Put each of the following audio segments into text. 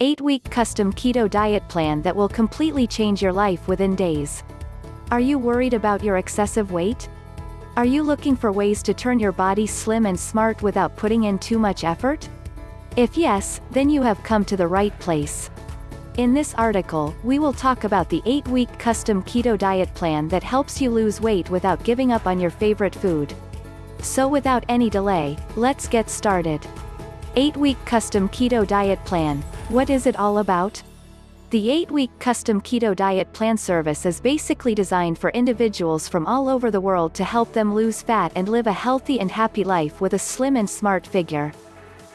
8-week custom keto diet plan that will completely change your life within days. Are you worried about your excessive weight? Are you looking for ways to turn your body slim and smart without putting in too much effort? If yes, then you have come to the right place. In this article, we will talk about the 8-week custom keto diet plan that helps you lose weight without giving up on your favorite food. So without any delay, let's get started. 8-week custom keto diet plan. What is it all about? The 8-week custom keto diet plan service is basically designed for individuals from all over the world to help them lose fat and live a healthy and happy life with a slim and smart figure.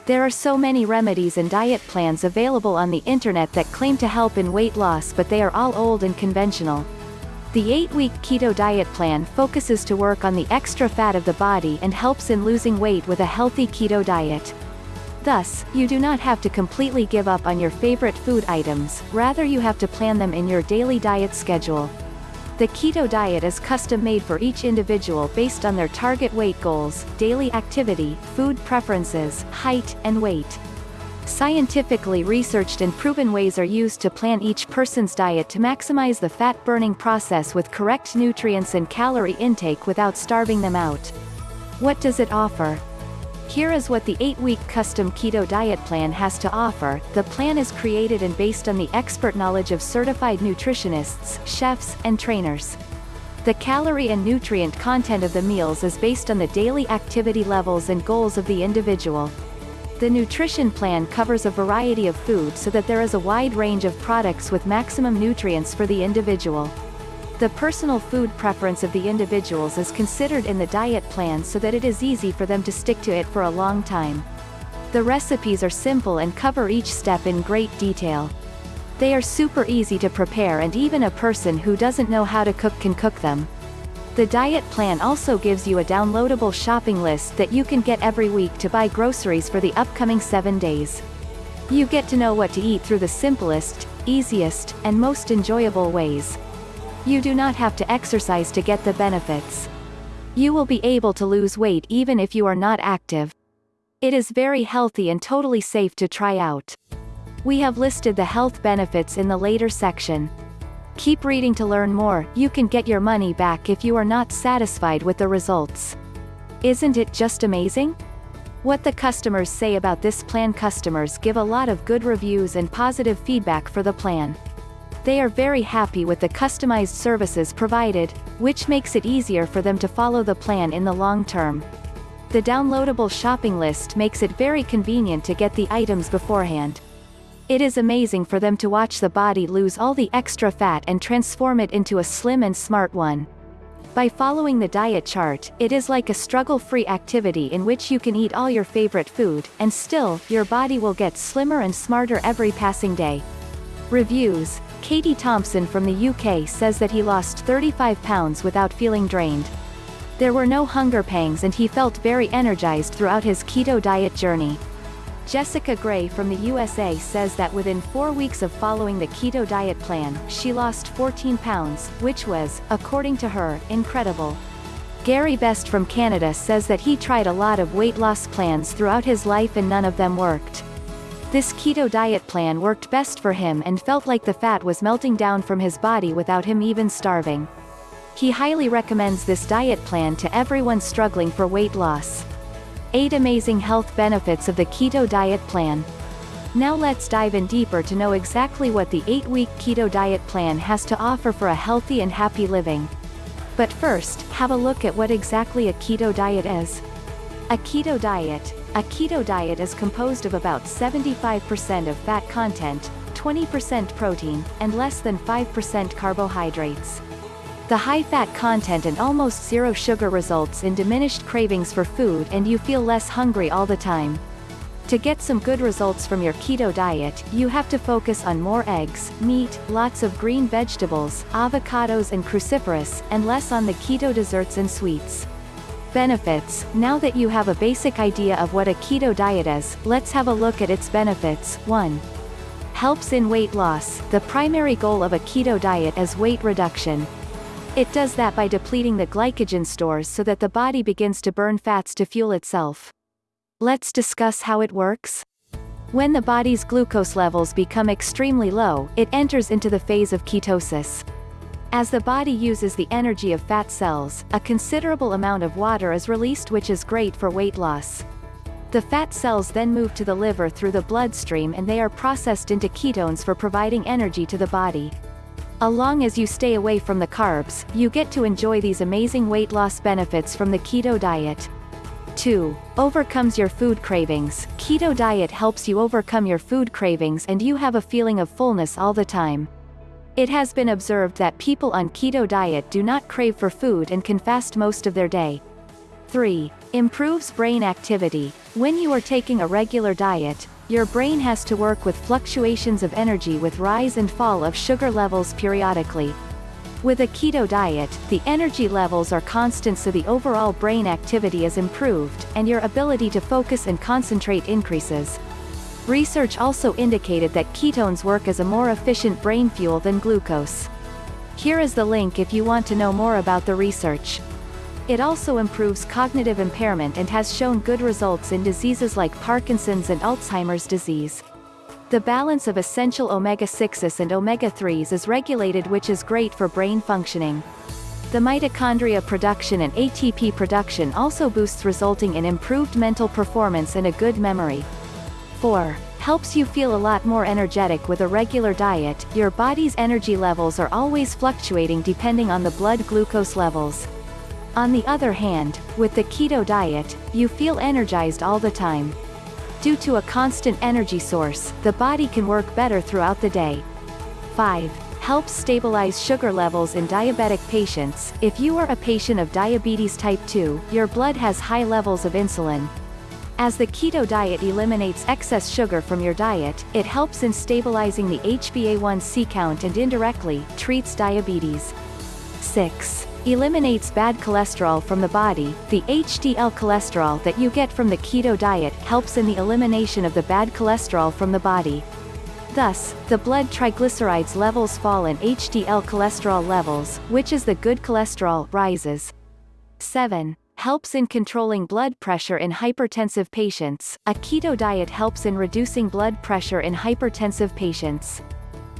There are so many remedies and diet plans available on the internet that claim to help in weight loss but they are all old and conventional. The 8-week keto diet plan focuses to work on the extra fat of the body and helps in losing weight with a healthy keto diet. Thus, you do not have to completely give up on your favorite food items, rather you have to plan them in your daily diet schedule. The keto diet is custom-made for each individual based on their target weight goals, daily activity, food preferences, height, and weight. Scientifically researched and proven ways are used to plan each person's diet to maximize the fat-burning process with correct nutrients and calorie intake without starving them out. What does it offer? Here is what the 8-week custom keto diet plan has to offer. The plan is created and based on the expert knowledge of certified nutritionists, chefs, and trainers. The calorie and nutrient content of the meals is based on the daily activity levels and goals of the individual. The nutrition plan covers a variety of food so that there is a wide range of products with maximum nutrients for the individual. The personal food preference of the individuals is considered in the diet plan so that it is easy for them to stick to it for a long time. The recipes are simple and cover each step in great detail. They are super easy to prepare and even a person who doesn't know how to cook can cook them. The diet plan also gives you a downloadable shopping list that you can get every week to buy groceries for the upcoming 7 days. You get to know what to eat through the simplest, easiest, and most enjoyable ways. You do not have to exercise to get the benefits. You will be able to lose weight even if you are not active. It is very healthy and totally safe to try out. We have listed the health benefits in the later section. Keep reading to learn more, you can get your money back if you are not satisfied with the results. Isn't it just amazing? What the customers say about this plan customers give a lot of good reviews and positive feedback for the plan. They are very happy with the customized services provided, which makes it easier for them to follow the plan in the long term. The downloadable shopping list makes it very convenient to get the items beforehand. It is amazing for them to watch the body lose all the extra fat and transform it into a slim and smart one. By following the diet chart, it is like a struggle-free activity in which you can eat all your favorite food, and still, your body will get slimmer and smarter every passing day. Reviews Katie Thompson from the UK says that he lost 35 pounds without feeling drained. There were no hunger pangs and he felt very energized throughout his keto diet journey. Jessica Gray from the USA says that within four weeks of following the keto diet plan, she lost 14 pounds, which was, according to her, incredible. Gary Best from Canada says that he tried a lot of weight loss plans throughout his life and none of them worked. This keto diet plan worked best for him and felt like the fat was melting down from his body without him even starving. He highly recommends this diet plan to everyone struggling for weight loss. 8 Amazing Health Benefits of the Keto Diet Plan Now let's dive in deeper to know exactly what the 8-week keto diet plan has to offer for a healthy and happy living. But first, have a look at what exactly a keto diet is. A keto diet, a keto diet is composed of about 75% of fat content, 20% protein, and less than 5% carbohydrates. The high fat content and almost zero sugar results in diminished cravings for food and you feel less hungry all the time. To get some good results from your keto diet, you have to focus on more eggs, meat, lots of green vegetables, avocados and cruciferous, and less on the keto desserts and sweets. Benefits Now that you have a basic idea of what a keto diet is, let's have a look at its benefits. 1. Helps in weight loss. The primary goal of a keto diet is weight reduction. It does that by depleting the glycogen stores so that the body begins to burn fats to fuel itself. Let's discuss how it works. When the body's glucose levels become extremely low, it enters into the phase of ketosis. As the body uses the energy of fat cells, a considerable amount of water is released which is great for weight loss. The fat cells then move to the liver through the bloodstream and they are processed into ketones for providing energy to the body. Along as you stay away from the carbs, you get to enjoy these amazing weight loss benefits from the keto diet. 2. Overcomes your food cravings. Keto diet helps you overcome your food cravings and you have a feeling of fullness all the time. It has been observed that people on keto diet do not crave for food and can fast most of their day. 3. Improves brain activity. When you are taking a regular diet, your brain has to work with fluctuations of energy with rise and fall of sugar levels periodically. With a keto diet, the energy levels are constant so the overall brain activity is improved, and your ability to focus and concentrate increases. Research also indicated that ketones work as a more efficient brain fuel than glucose. Here is the link if you want to know more about the research. It also improves cognitive impairment and has shown good results in diseases like Parkinson's and Alzheimer's disease. The balance of essential omega-6s and omega-3s is regulated which is great for brain functioning. The mitochondria production and ATP production also boosts resulting in improved mental performance and a good memory. 4. Helps you feel a lot more energetic with a regular diet, your body's energy levels are always fluctuating depending on the blood glucose levels. On the other hand, with the keto diet, you feel energized all the time. Due to a constant energy source, the body can work better throughout the day. 5. Helps stabilize sugar levels in diabetic patients. If you are a patient of diabetes type 2, your blood has high levels of insulin. As the keto diet eliminates excess sugar from your diet, it helps in stabilizing the HbA1c count and indirectly, treats diabetes. 6 eliminates bad cholesterol from the body. The HDL cholesterol that you get from the keto diet helps in the elimination of the bad cholesterol from the body. Thus, the blood triglycerides levels fall and HDL cholesterol levels, which is the good cholesterol, rises. 7. Helps in controlling blood pressure in hypertensive patients. A keto diet helps in reducing blood pressure in hypertensive patients.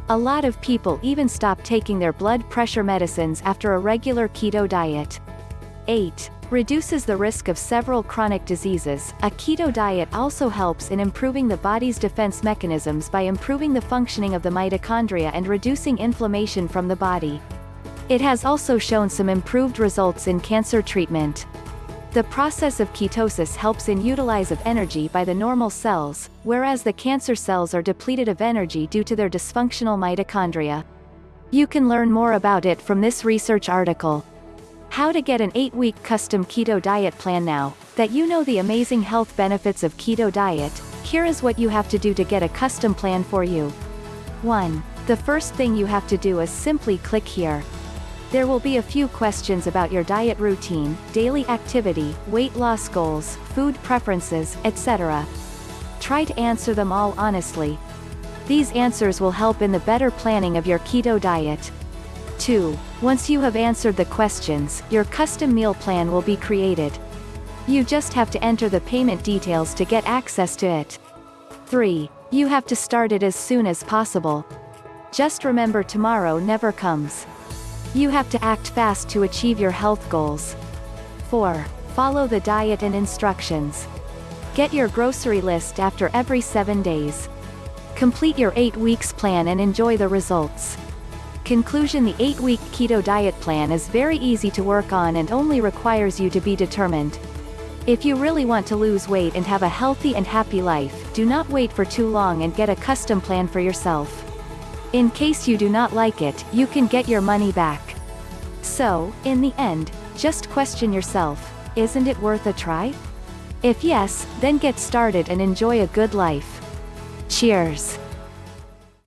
A lot of people even stop taking their blood pressure medicines after a regular keto diet. 8. Reduces the risk of several chronic diseases. A keto diet also helps in improving the body's defense mechanisms by improving the functioning of the mitochondria and reducing inflammation from the body. It has also shown some improved results in cancer treatment. The process of ketosis helps in utilize of energy by the normal cells, whereas the cancer cells are depleted of energy due to their dysfunctional mitochondria. You can learn more about it from this research article. How to get an 8-week custom keto diet plan now, that you know the amazing health benefits of keto diet, here is what you have to do to get a custom plan for you. 1. The first thing you have to do is simply click here. There will be a few questions about your diet routine, daily activity, weight loss goals, food preferences, etc. Try to answer them all honestly. These answers will help in the better planning of your keto diet. 2. Once you have answered the questions, your custom meal plan will be created. You just have to enter the payment details to get access to it. 3. You have to start it as soon as possible. Just remember tomorrow never comes. You have to act fast to achieve your health goals. 4. Follow the diet and instructions. Get your grocery list after every 7 days. Complete your 8 weeks plan and enjoy the results. Conclusion The 8-week keto diet plan is very easy to work on and only requires you to be determined. If you really want to lose weight and have a healthy and happy life, do not wait for too long and get a custom plan for yourself. In case you do not like it, you can get your money back. So, in the end, just question yourself, isn't it worth a try? If yes, then get started and enjoy a good life. Cheers!